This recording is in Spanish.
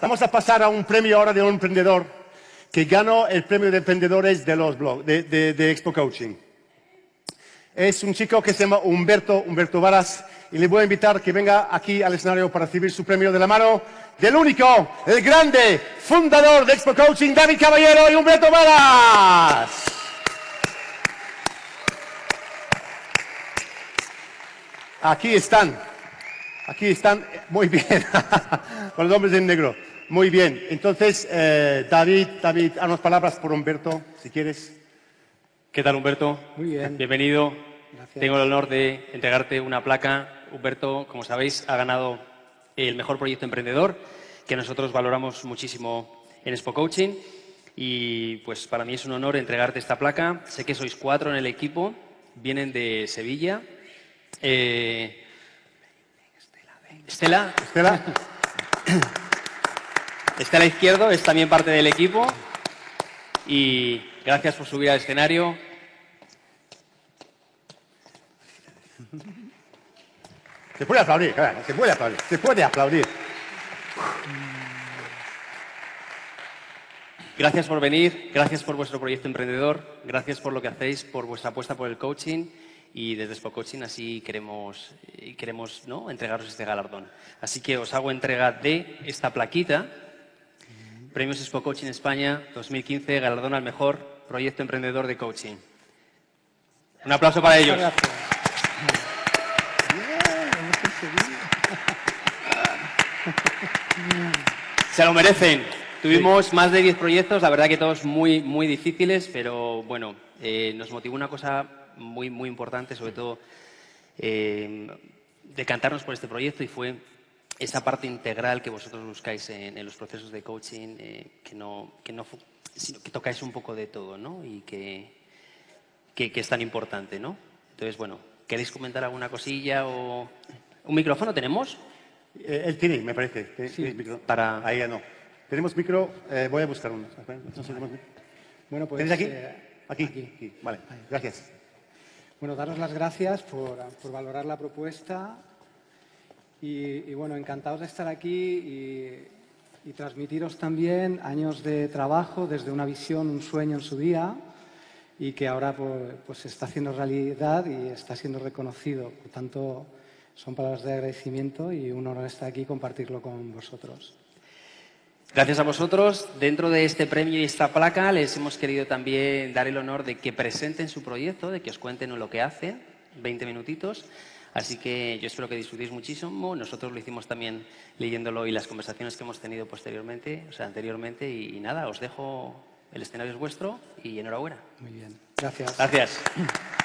Vamos a pasar a un premio ahora de un emprendedor que ganó el premio de emprendedores de los blogs, de, Expo Coaching. Es un chico que se llama Humberto, Humberto Varas, y le voy a invitar que venga aquí al escenario para recibir su premio de la mano del único, el grande fundador de Expo Coaching, David Caballero y Humberto Varas. Aquí están, aquí están, muy bien, con los hombres en negro. Muy bien, entonces, eh, David, David, unas palabras por Humberto, si quieres. ¿Qué tal, Humberto? Muy bien. Bienvenido. Tengo el honor de entregarte una placa. Humberto, como sabéis, ha ganado el mejor proyecto emprendedor, que nosotros valoramos muchísimo en Expo Coaching. Y pues para mí es un honor entregarte esta placa. Sé que sois cuatro en el equipo, vienen de Sevilla. Eh... Estela. Estela. Está a la izquierda, es también parte del equipo. Y gracias por subir al escenario. Se puede aplaudir, se puede aplaudir, se puede aplaudir. Gracias por venir, gracias por vuestro proyecto emprendedor, gracias por lo que hacéis, por vuestra apuesta por el coaching y desde Expo Coaching así queremos, queremos ¿no? entregaros este galardón. Así que os hago entrega de esta plaquita Premios Expo Coaching España 2015, galardón al mejor proyecto emprendedor de coaching. Un aplauso para ellos. Se lo merecen. Tuvimos más de 10 proyectos, la verdad que todos muy, muy difíciles, pero bueno, eh, nos motivó una cosa muy, muy importante, sobre todo eh, decantarnos por este proyecto y fue esa parte integral que vosotros buscáis en, los procesos de coaching, eh, que, no, que, no, sino que tocáis un poco de todo, ¿no? Y que, que, es tan importante, ¿no? Entonces, bueno, ¿queréis comentar alguna cosilla o...? ¿Un micrófono tenemos? Eh, él tiene, me parece. Sí, para... Ahí ya no. Tenemos micro, eh, voy a buscar uno. Bueno, pues, ¿Tienes aquí? aquí? aquí? Vale, gracias. Bueno, daros las gracias por, por valorar la propuesta y, bueno, encantados de estar aquí y, transmitiros también años de trabajo desde una visión, un sueño en su día y que ahora pues, pues está haciendo realidad y está siendo reconocido. Por tanto, son palabras de agradecimiento y un honor estar aquí y compartirlo con vosotros. Gracias a vosotros. Dentro de este premio y esta placa les hemos querido también dar el honor de que presenten su proyecto, de que os cuenten lo que hacen, 20 minutitos. Así que yo espero que disfrutéis muchísimo. Nosotros lo hicimos también leyéndolo y las conversaciones que hemos tenido posteriormente, o sea, anteriormente. Y, y nada, os dejo, el escenario es vuestro y enhorabuena. Muy bien. Gracias. Gracias.